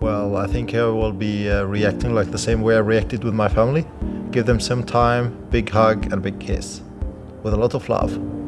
Well, I think I will be uh, reacting like the same way I reacted with my family. Give them some time, big hug and big kiss. With a lot of love.